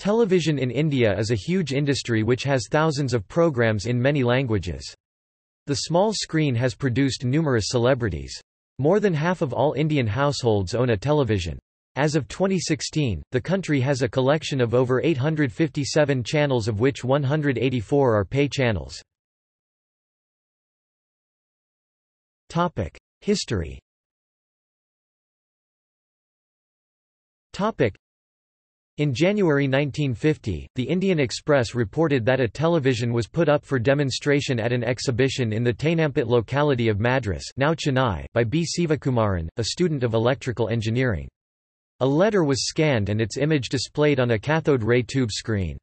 Television in India is a huge industry which has thousands of programs in many languages. The small screen has produced numerous celebrities. More than half of all Indian households own a television. As of 2016, the country has a collection of over 857 channels of which 184 are pay channels. History in January 1950, the Indian Express reported that a television was put up for demonstration at an exhibition in the Teynampet locality of Madras now Chennai by B. Sivakumaran, a student of electrical engineering. A letter was scanned and its image displayed on a cathode ray tube screen.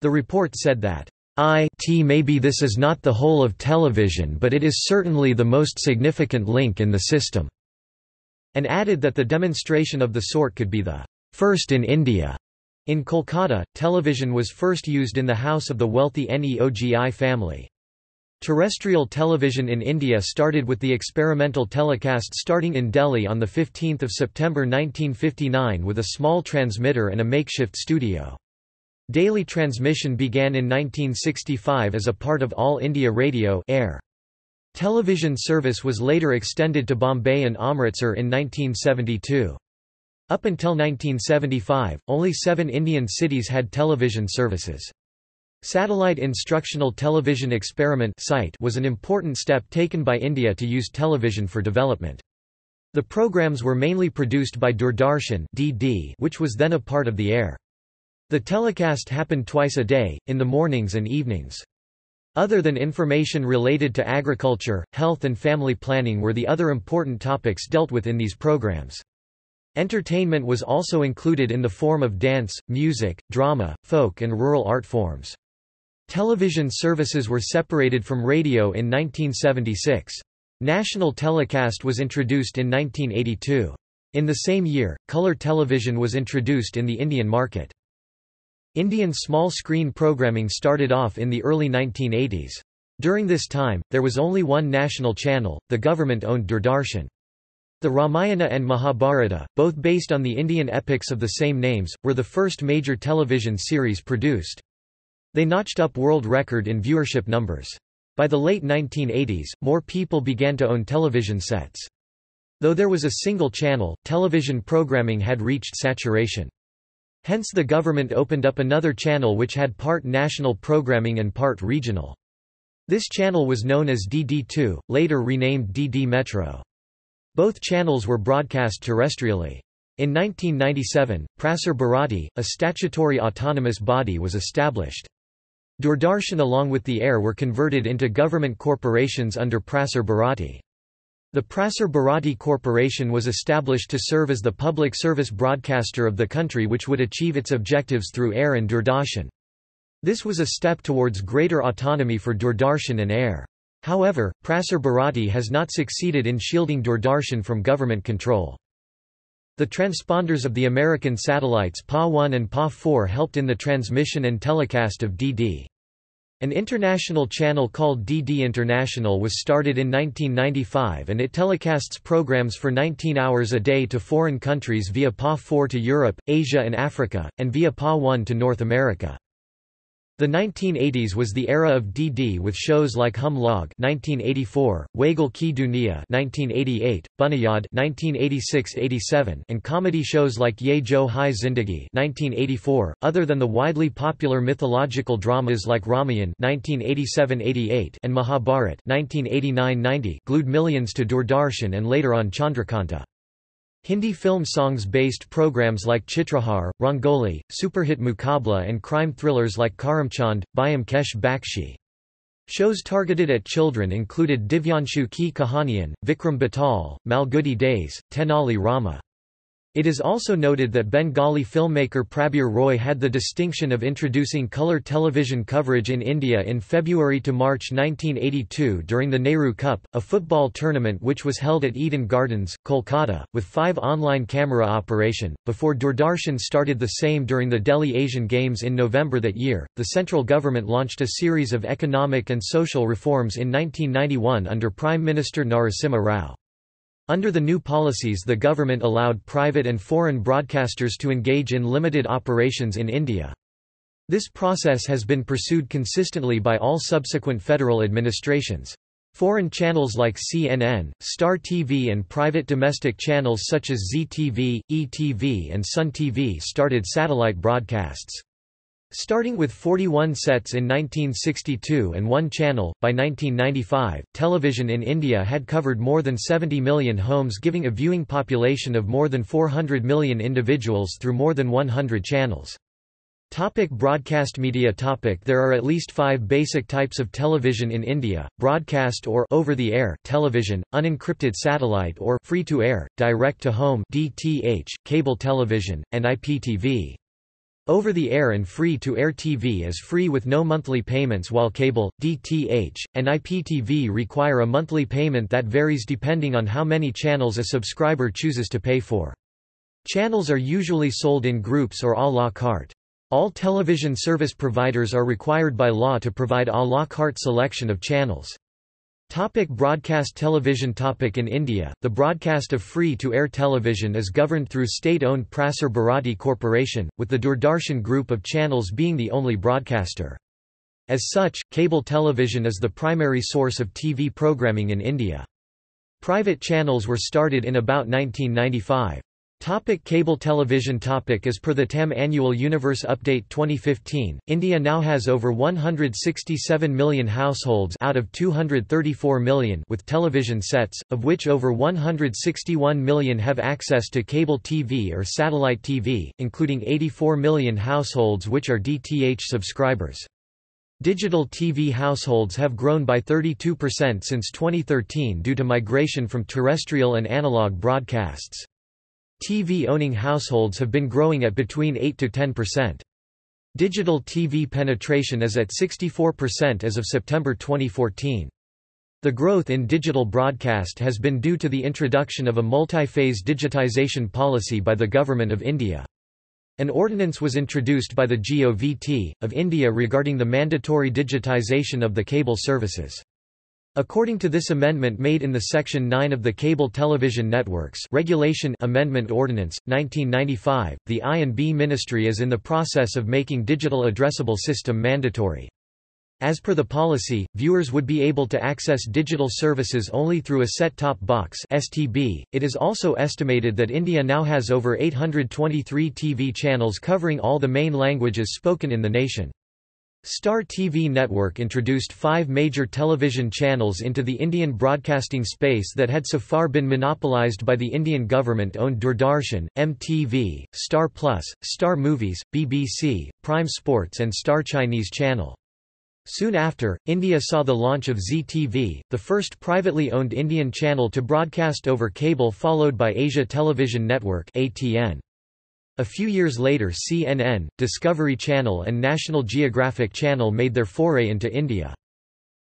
The report said that, "IT maybe this is not the whole of television but it is certainly the most significant link in the system", and added that the demonstration of the sort could be the first in India. In Kolkata, television was first used in the house of the wealthy Neogi family. Terrestrial television in India started with the experimental telecast starting in Delhi on 15 September 1959 with a small transmitter and a makeshift studio. Daily transmission began in 1965 as a part of All India Radio Air. Television service was later extended to Bombay and Amritsar in 1972. Up until 1975, only seven Indian cities had television services. Satellite Instructional Television Experiment was an important step taken by India to use television for development. The programs were mainly produced by Doordarshan (DD), which was then a part of the air. The telecast happened twice a day, in the mornings and evenings. Other than information related to agriculture, health and family planning were the other important topics dealt with in these programs. Entertainment was also included in the form of dance, music, drama, folk and rural art forms. Television services were separated from radio in 1976. National telecast was introduced in 1982. In the same year, color television was introduced in the Indian market. Indian small-screen programming started off in the early 1980s. During this time, there was only one national channel, the government-owned Doordarshan. The Ramayana and Mahabharata, both based on the Indian epics of the same names, were the first major television series produced. They notched up world record in viewership numbers. By the late 1980s, more people began to own television sets. Though there was a single channel, television programming had reached saturation. Hence the government opened up another channel which had part national programming and part regional. This channel was known as DD2, later renamed DD Metro. Both channels were broadcast terrestrially. In 1997, Prasar Bharati, a statutory autonomous body was established. Doordarshan along with the air were converted into government corporations under Prasar Bharati. The Prasar Bharati Corporation was established to serve as the public service broadcaster of the country which would achieve its objectives through air and Doordarshan. This was a step towards greater autonomy for Doordarshan and air. However, Prasar Bharati has not succeeded in shielding Doordarshan from government control. The transponders of the American satellites PA-1 and PA-4 helped in the transmission and telecast of DD. An international channel called DD International was started in 1995 and it telecasts programs for 19 hours a day to foreign countries via PA-4 to Europe, Asia and Africa, and via PA-1 to North America. The 1980s was the era of DD with shows like Hum Log 1984, Wagle Ki Duniya 1988, Buniyad 1986-87, and comedy shows like Ye Jo Hai Zindagi 1984. Other than the widely popular mythological dramas like Ramayan 1987-88 and Mahabharat 1989-90 glued millions to Doordarshan and later on Chandrakanta. Hindi film songs-based programs like Chitrahar, Rangoli, superhit Muqabla and crime thrillers like Karamchand, Byomkesh Bakshi. Shows targeted at children included Divyanshu Ki Kahaniyan, Vikram Betal, Malgudi Days, Tenali Rama. It is also noted that Bengali filmmaker Prabir Roy had the distinction of introducing colour television coverage in India in February to March 1982 during the Nehru Cup, a football tournament which was held at Eden Gardens, Kolkata, with five online camera operation. Before Doordarshan started the same during the Delhi Asian Games in November that year, the central government launched a series of economic and social reforms in 1991 under Prime Minister Narasimha Rao. Under the new policies the government allowed private and foreign broadcasters to engage in limited operations in India. This process has been pursued consistently by all subsequent federal administrations. Foreign channels like CNN, Star TV and private domestic channels such as Zee TV, ETV and Sun TV started satellite broadcasts. Starting with 41 sets in 1962 and one channel, by 1995, television in India had covered more than 70 million homes giving a viewing population of more than 400 million individuals through more than 100 channels. Topic broadcast media topic There are at least five basic types of television in India, broadcast or over-the-air television, unencrypted satellite or free-to-air, direct-to-home DTH, cable television, and IPTV. Over-the-air and free-to-air TV is free with no monthly payments while cable, DTH, and IPTV require a monthly payment that varies depending on how many channels a subscriber chooses to pay for. Channels are usually sold in groups or à la carte. All television service providers are required by law to provide a la carte selection of channels. Topic broadcast television topic In India, the broadcast of free-to-air television is governed through state-owned Prasar Bharati Corporation, with the Doordarshan group of channels being the only broadcaster. As such, cable television is the primary source of TV programming in India. Private channels were started in about 1995. Topic cable television topic As per the TAM Annual Universe Update 2015, India now has over 167 million households out of 234 million with television sets, of which over 161 million have access to cable TV or satellite TV, including 84 million households which are DTH subscribers. Digital TV households have grown by 32% since 2013 due to migration from terrestrial and analog broadcasts. TV-owning households have been growing at between 8 to 10%. Digital TV penetration is at 64% as of September 2014. The growth in digital broadcast has been due to the introduction of a multi-phase digitization policy by the Government of India. An ordinance was introduced by the GOVT, of India regarding the mandatory digitization of the cable services. According to this amendment made in the Section 9 of the Cable Television Networks Regulation Amendment Ordinance, 1995, the I&B Ministry is in the process of making digital addressable system mandatory. As per the policy, viewers would be able to access digital services only through a set-top box STB. .It is also estimated that India now has over 823 TV channels covering all the main languages spoken in the nation. Star TV network introduced five major television channels into the Indian broadcasting space that had so far been monopolized by the Indian government-owned Doordarshan, MTV, Star Plus, Star Movies, BBC, Prime Sports and Star Chinese Channel. Soon after, India saw the launch of Zee TV, the first privately owned Indian channel to broadcast over cable followed by Asia Television Network ATN. A few years later CNN, Discovery Channel and National Geographic Channel made their foray into India.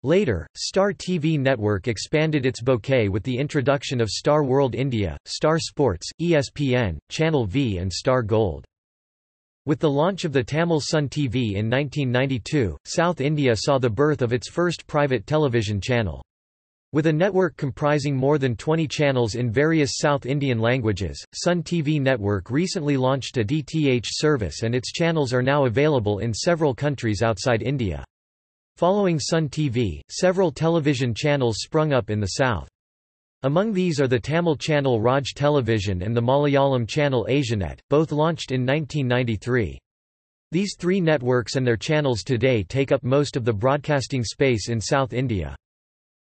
Later, Star TV Network expanded its bouquet with the introduction of Star World India, Star Sports, ESPN, Channel V and Star Gold. With the launch of the Tamil Sun TV in 1992, South India saw the birth of its first private television channel. With a network comprising more than 20 channels in various South Indian languages, Sun TV Network recently launched a DTH service and its channels are now available in several countries outside India. Following Sun TV, several television channels sprung up in the south. Among these are the Tamil channel Raj Television and the Malayalam channel Asianet, both launched in 1993. These three networks and their channels today take up most of the broadcasting space in South India.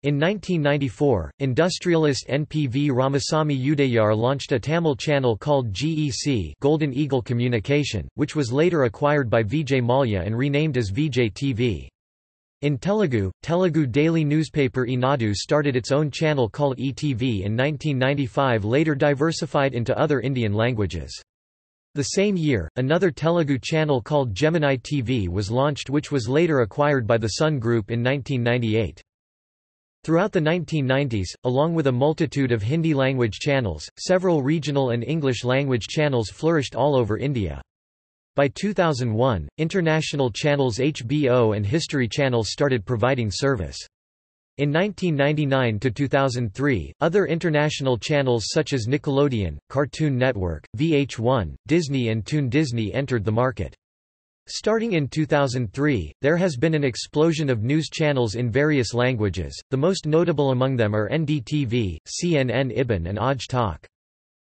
In 1994, industrialist NPV Ramasamy Udayar launched a Tamil channel called GEC Golden Eagle Communication, which was later acquired by Vijay Mallya and renamed as Vijay TV. In Telugu, Telugu daily newspaper Eenadu started its own channel called ETV in 1995 later diversified into other Indian languages. The same year, another Telugu channel called Gemini TV was launched which was later acquired by the Sun Group in 1998. Throughout the 1990s, along with a multitude of Hindi-language channels, several regional and English-language channels flourished all over India. By 2001, international channels HBO and History Channel started providing service. In 1999 to 2003, other international channels such as Nickelodeon, Cartoon Network, VH1, Disney and Toon Disney entered the market. Starting in 2003, there has been an explosion of news channels in various languages, the most notable among them are NDTV, CNN IBN and Aaj Tak.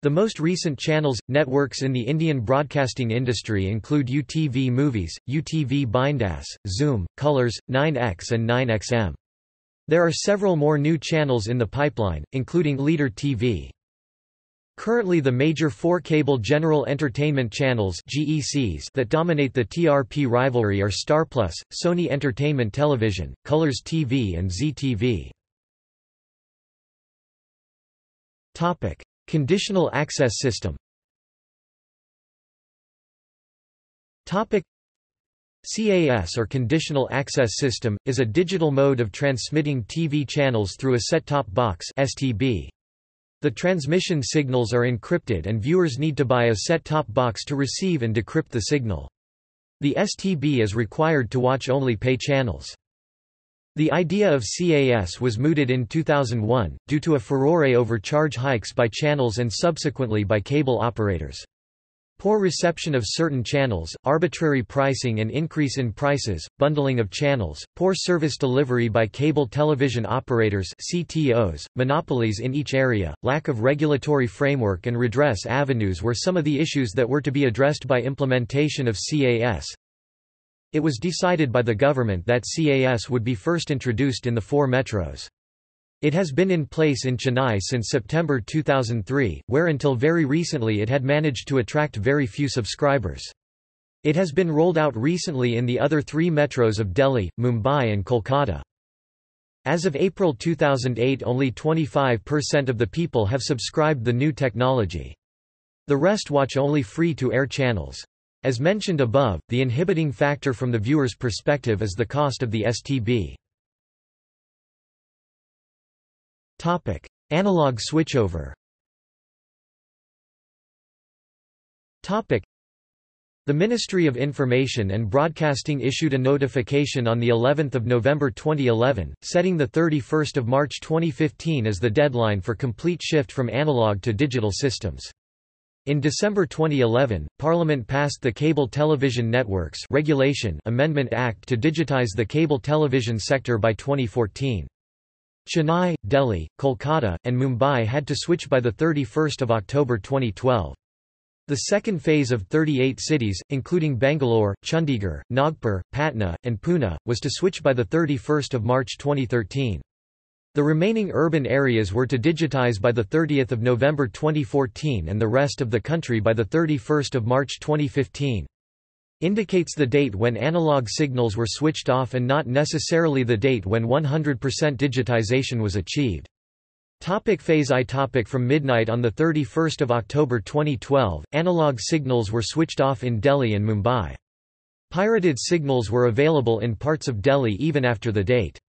The most recent channels, networks in the Indian broadcasting industry include UTV Movies, UTV Bindass, Zoom, Colors, 9X and 9XM. There are several more new channels in the pipeline, including Leader TV. Currently the major four cable general entertainment channels GECs that dominate the TRP rivalry are StarPlus, Sony Entertainment Television, Colors TV and Zee TV. Conditional access system CAS or Conditional Access System, is a digital mode of transmitting TV channels through a set-top box STB. The transmission signals are encrypted and viewers need to buy a set-top box to receive and decrypt the signal. The STB is required to watch only pay channels. The idea of CAS was mooted in 2001, due to a furore over charge hikes by channels and subsequently by cable operators. Poor reception of certain channels, arbitrary pricing and increase in prices, bundling of channels, poor service delivery by cable television operators CTOs, monopolies in each area, lack of regulatory framework and redress avenues were some of the issues that were to be addressed by implementation of CAS. It was decided by the government that CAS would be first introduced in the four metros. It has been in place in Chennai since September 2003, where until very recently it had managed to attract very few subscribers. It has been rolled out recently in the other three metros of Delhi, Mumbai and Kolkata. As of April 2008 only 25% of the people have subscribed the new technology. The rest watch only free-to-air channels. As mentioned above, the inhibiting factor from the viewer's perspective is the cost of the STB. Topic: Analog switchover. Topic: The Ministry of Information and Broadcasting issued a notification on the 11th of November 2011, setting the 31st of March 2015 as the deadline for complete shift from analog to digital systems. In December 2011, Parliament passed the Cable Television Networks Regulation Amendment Act to digitize the cable television sector by 2014. Chennai, Delhi, Kolkata, and Mumbai had to switch by 31 October 2012. The second phase of 38 cities, including Bangalore, Chandigarh, Nagpur, Patna, and Pune, was to switch by 31 March 2013. The remaining urban areas were to digitize by 30 November 2014 and the rest of the country by 31 March 2015 indicates the date when analog signals were switched off and not necessarily the date when 100% digitization was achieved. Topic phase I topic From midnight on 31 October 2012, analog signals were switched off in Delhi and Mumbai. Pirated signals were available in parts of Delhi even after the date.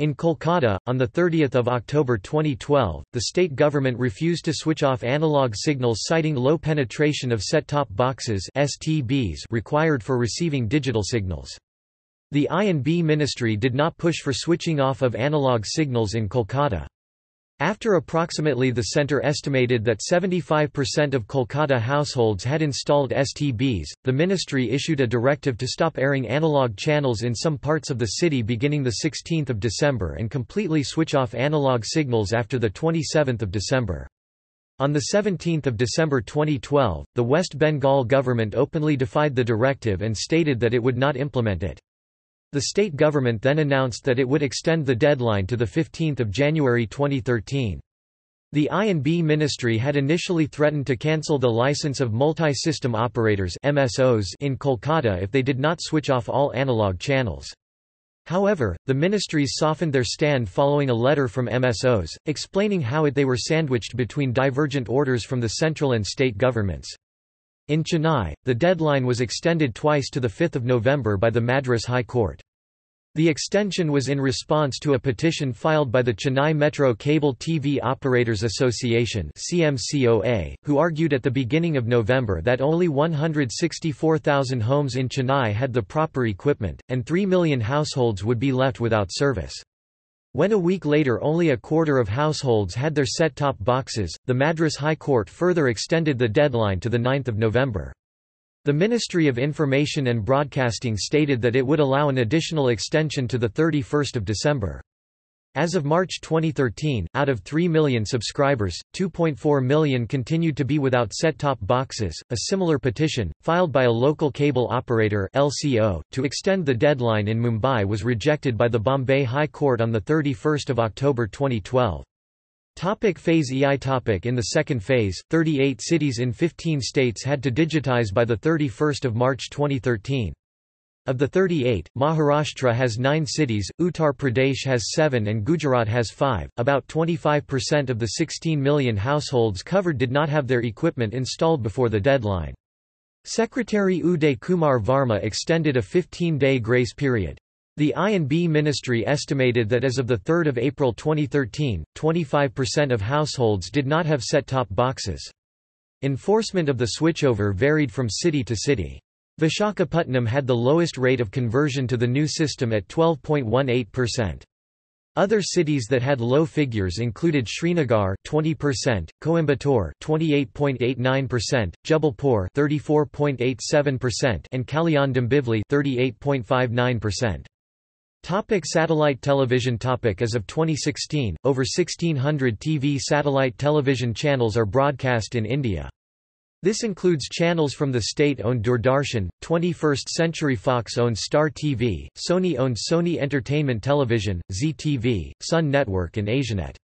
In Kolkata, on 30 October 2012, the state government refused to switch off analog signals citing low penetration of set-top boxes STBs required for receiving digital signals. The I&B ministry did not push for switching off of analog signals in Kolkata. After approximately the centre estimated that 75% of Kolkata households had installed STBs, the ministry issued a directive to stop airing analog channels in some parts of the city beginning 16 December and completely switch off analog signals after 27 December. On 17 December 2012, the West Bengal government openly defied the directive and stated that it would not implement it. The state government then announced that it would extend the deadline to 15 January 2013. The I&B ministry had initially threatened to cancel the license of multi-system operators MSOs in Kolkata if they did not switch off all analog channels. However, the ministries softened their stand following a letter from MSOs, explaining how it they were sandwiched between divergent orders from the central and state governments. In Chennai, the deadline was extended twice to 5 November by the Madras High Court. The extension was in response to a petition filed by the Chennai Metro Cable TV Operators Association CMCOA, who argued at the beginning of November that only 164,000 homes in Chennai had the proper equipment, and 3 million households would be left without service. When a week later only a quarter of households had their set-top boxes, the Madras High Court further extended the deadline to 9 November. The Ministry of Information and Broadcasting stated that it would allow an additional extension to 31 December. As of March 2013, out of 3 million subscribers, 2.4 million continued to be without set-top boxes. A similar petition, filed by a local cable operator (LCO) to extend the deadline in Mumbai was rejected by the Bombay High Court on the 31st of October 2012. Topic phase EI topic In the second phase, 38 cities in 15 states had to digitize by 31 March 2013. Of the 38, Maharashtra has 9 cities, Uttar Pradesh has 7 and Gujarat has 5. About 25% of the 16 million households covered did not have their equipment installed before the deadline. Secretary Uday Kumar Varma extended a 15-day grace period. The I&B ministry estimated that as of 3 April 2013, 25% of households did not have set-top boxes. Enforcement of the switchover varied from city to city. Vishakhapatnam had the lowest rate of conversion to the new system at 12.18%. Other cities that had low figures included Srinagar 20%, Coimbatore 28.89%, Jabalpur 34.87% and Kalyan Dombivli 38.59%. Topic satellite television topic As of 2016, over 1600 TV satellite television channels are broadcast in India. This includes channels from the state-owned Doordarshan, 21st Century Fox-owned Star TV, Sony-owned Sony Entertainment Television, Zee TV, Sun Network and Asianet.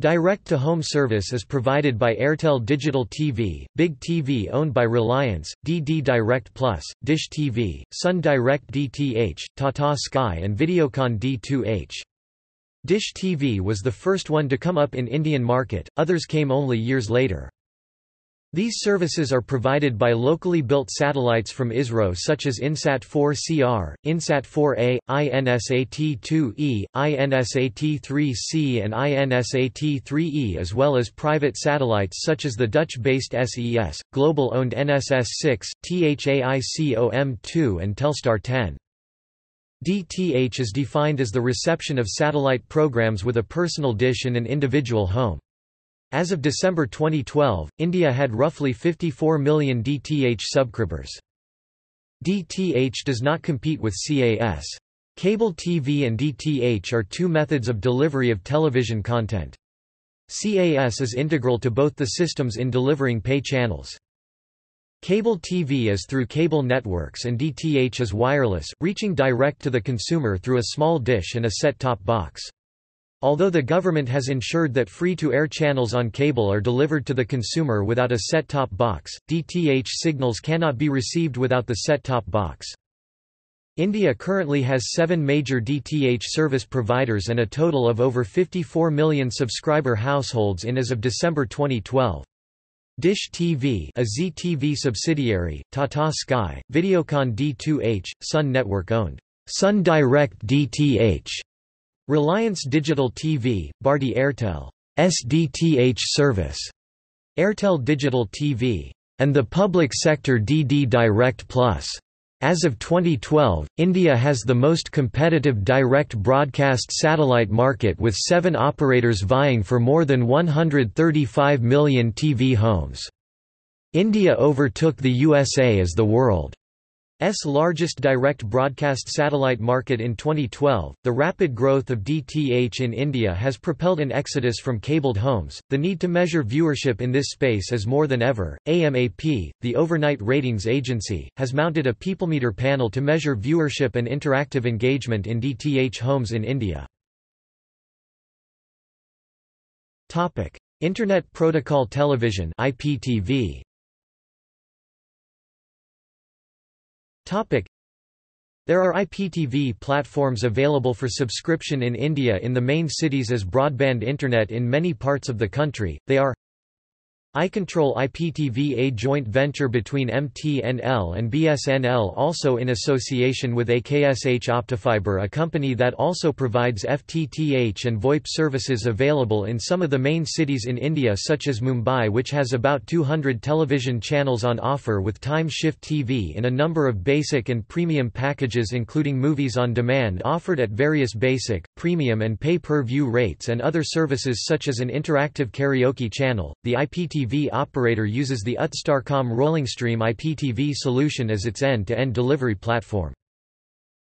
Direct-to-home service is provided by Airtel Digital TV, Big TV owned by Reliance, DD Direct Plus, Dish TV, Sun Direct DTH, Tata Sky and Videocon D2H. Dish TV was the first one to come up in Indian market, others came only years later. These services are provided by locally built satellites from ISRO such as INSAT-4CR, INSAT-4A, INSAT-2E, INSAT-3C and INSAT-3E as well as private satellites such as the Dutch-based SES, global-owned NSS-6, THAICOM-2 and Telstar 10. DTH is defined as the reception of satellite programs with a personal dish in an individual home. As of December 2012, India had roughly 54 million DTH subscribers. DTH does not compete with CAS. Cable TV and DTH are two methods of delivery of television content. CAS is integral to both the systems in delivering pay channels. Cable TV is through cable networks and DTH is wireless, reaching direct to the consumer through a small dish and a set-top box. Although the government has ensured that free-to-air channels on cable are delivered to the consumer without a set-top box, DTH signals cannot be received without the set-top box. India currently has seven major DTH service providers and a total of over 54 million subscriber households in as of December 2012. Dish TV a Zee TV subsidiary, Tata Sky, Videocon D2H, Sun Network owned, Sun Direct DTH, Reliance Digital TV, Bharti Airtel SDTH service, Airtel Digital TV, and the public sector DD Direct Plus. As of 2012, India has the most competitive direct broadcast satellite market with seven operators vying for more than 135 million TV homes. India overtook the USA as the world S largest direct broadcast satellite market in 2012. The rapid growth of DTH in India has propelled an exodus from cabled homes. The need to measure viewership in this space is more than ever. AMAP, the overnight ratings agency, has mounted a peoplemeter panel to measure viewership and interactive engagement in DTH homes in India. Topic: Internet Protocol Television (IPTV). There are IPTV platforms available for subscription in India in the main cities as broadband internet in many parts of the country. They are iControl IPTV a joint venture between MTNL and BSNL also in association with AKSH Optifiber a company that also provides FTTH and VoIP services available in some of the main cities in India such as Mumbai which has about 200 television channels on offer with Time Shift TV in a number of basic and premium packages including movies on demand offered at various basic, premium and pay-per-view rates and other services such as an interactive karaoke channel. The IPTV IPTV operator uses the UT Starcom RollingStream IPTV solution as its end-to-end -end delivery platform.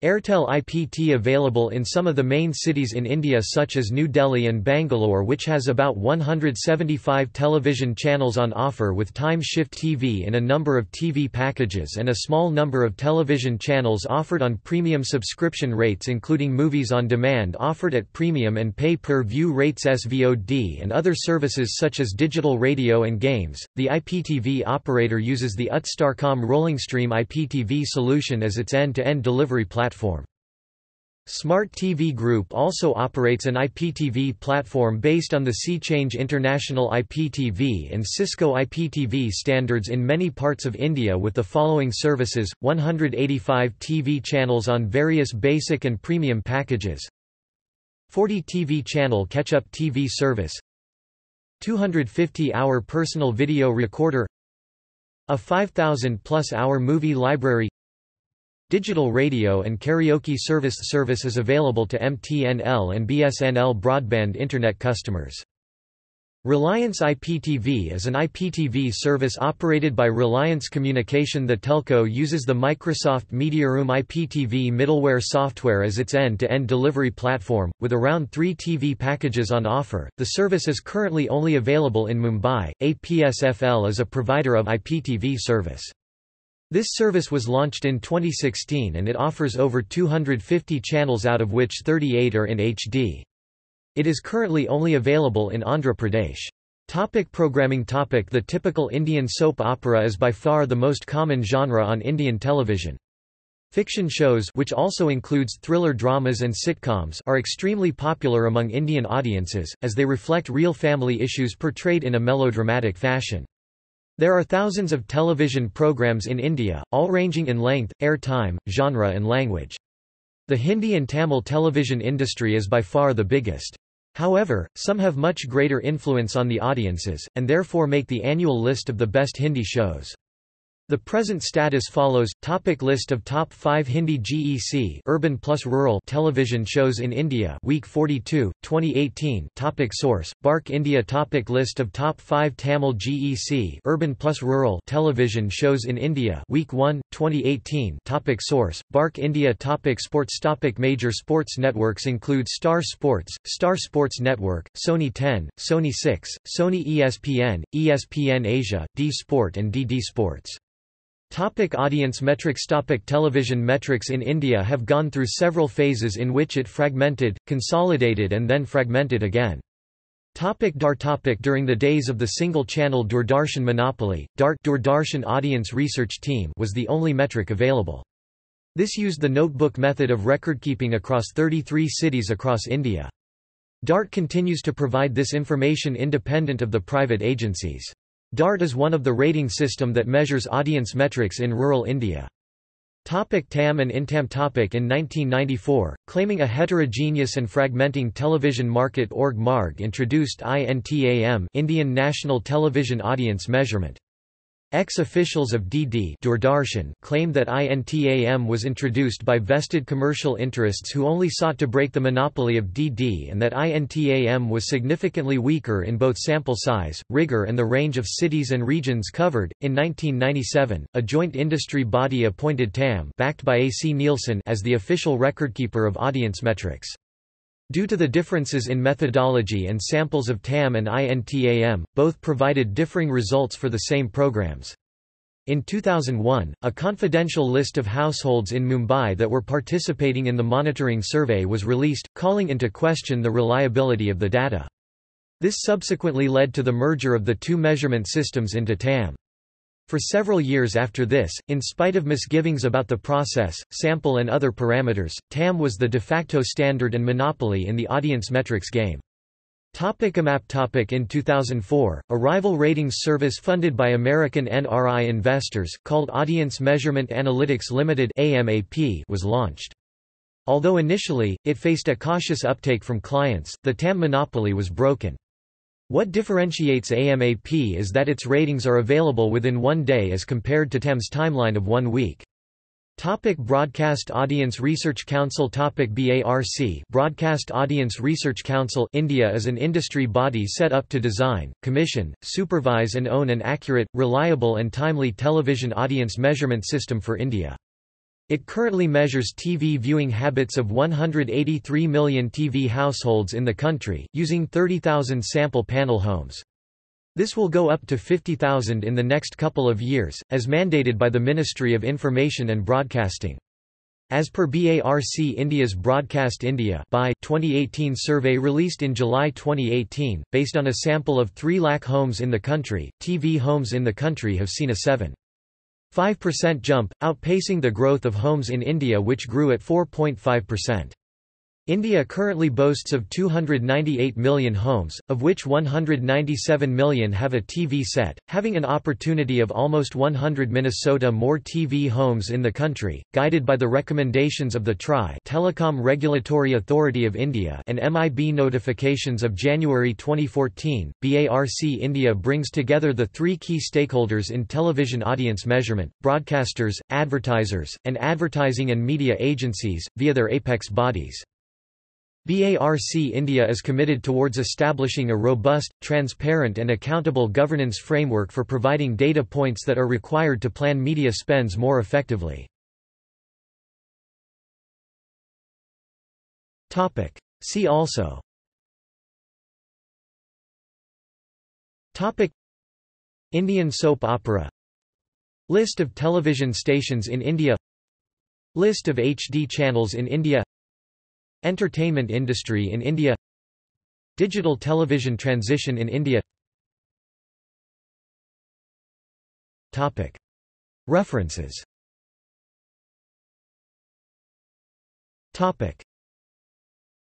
Airtel IPT available in some of the main cities in India such as New Delhi and Bangalore which has about 175 television channels on offer with Time Shift TV in a number of TV packages and a small number of television channels offered on premium subscription rates including movies on demand offered at premium and pay-per-view rates SVOD and other services such as digital radio and games. The IPTV operator uses the UT Starcom RollingStream IPTV solution as its end-to-end -end delivery platform platform. Smart TV Group also operates an IPTV platform based on the SeaChange International IPTV and Cisco IPTV standards in many parts of India with the following services, 185 TV channels on various basic and premium packages. 40 TV channel catch-up TV service. 250-hour personal video recorder. A 5,000-plus hour movie library Digital radio and karaoke service service is available to MTNL and BSNL broadband Internet customers. Reliance IPTV is an IPTV service operated by Reliance Communication. The telco uses the Microsoft MediaRoom IPTV middleware software as its end-to-end -end delivery platform, with around three TV packages on offer. The service is currently only available in Mumbai. APSFL is a provider of IPTV service. This service was launched in 2016 and it offers over 250 channels out of which 38 are in HD. It is currently only available in Andhra Pradesh. Topic programming topic The typical Indian soap opera is by far the most common genre on Indian television. Fiction shows which also includes thriller dramas and sitcoms are extremely popular among Indian audiences, as they reflect real family issues portrayed in a melodramatic fashion. There are thousands of television programs in India, all ranging in length, air time, genre and language. The Hindi and Tamil television industry is by far the biggest. However, some have much greater influence on the audiences, and therefore make the annual list of the best Hindi shows. The present status follows. Topic list of top 5 Hindi GEC urban plus rural television shows in India week 42 2018 topic source BARC India topic list of top 5 Tamil GEC urban plus rural television shows in India week 1 2018 topic source BARC India topic sports topic major sports networks include Star Sports Star Sports Network Sony 10 Sony 6 Sony ESPN ESPN Asia D Sport and DD Sports Topic audience metrics Topic Television metrics in India have gone through several phases in which it fragmented, consolidated and then fragmented again. Topic DAR topic During the days of the single-channel Doordarshan monopoly, DART Doordarshan Audience Research Team was the only metric available. This used the notebook method of recordkeeping across 33 cities across India. DART continues to provide this information independent of the private agencies. DART is one of the rating system that measures audience metrics in rural India. Topic TAM and INTAM topic In 1994, claiming a heterogeneous and fragmenting television market Org Marg introduced INTAM Indian National Television Audience Measurement. Ex-officials of DD claimed that INTAM was introduced by vested commercial interests who only sought to break the monopoly of DD and that INTAM was significantly weaker in both sample size, rigor and the range of cities and regions covered. In 1997, a joint industry body appointed TAM backed by AC Nielsen as the official recordkeeper of audience metrics. Due to the differences in methodology and samples of TAM and INTAM, both provided differing results for the same programs. In 2001, a confidential list of households in Mumbai that were participating in the monitoring survey was released, calling into question the reliability of the data. This subsequently led to the merger of the two measurement systems into TAM. For several years after this, in spite of misgivings about the process, sample and other parameters, TAM was the de facto standard and monopoly in the audience metrics game. Topic AMAP topic In 2004, a rival ratings service funded by American NRI investors, called Audience Measurement Analytics Limited AMAP, was launched. Although initially, it faced a cautious uptake from clients, the TAM monopoly was broken. What differentiates AMAP is that its ratings are available within one day as compared to TAM's timeline of one week. Topic Broadcast Audience Research Council Topic BARC Broadcast Audience Research Council India is an industry body set up to design, commission, supervise and own an accurate, reliable and timely television audience measurement system for India. It currently measures TV viewing habits of 183 million TV households in the country, using 30,000 sample panel homes. This will go up to 50,000 in the next couple of years, as mandated by the Ministry of Information and Broadcasting. As per BARC India's Broadcast India by 2018 survey released in July 2018, based on a sample of 3 lakh homes in the country, TV homes in the country have seen a 7.5% jump, outpacing the growth of homes in India which grew at 4.5%. India currently boasts of 298 million homes, of which 197 million have a TV set, having an opportunity of almost 100 Minnesota more TV homes in the country, guided by the recommendations of the TRAI Telecom Regulatory Authority of India and MIB notifications of January 2014. BARC India brings together the three key stakeholders in television audience measurement, broadcasters, advertisers, and advertising and media agencies, via their apex bodies. BARC India is committed towards establishing a robust, transparent and accountable governance framework for providing data points that are required to plan media spends more effectively. See also. Topic. Indian soap opera. List of television stations in India. List of HD channels in India Entertainment industry in India Digital television transition in India. References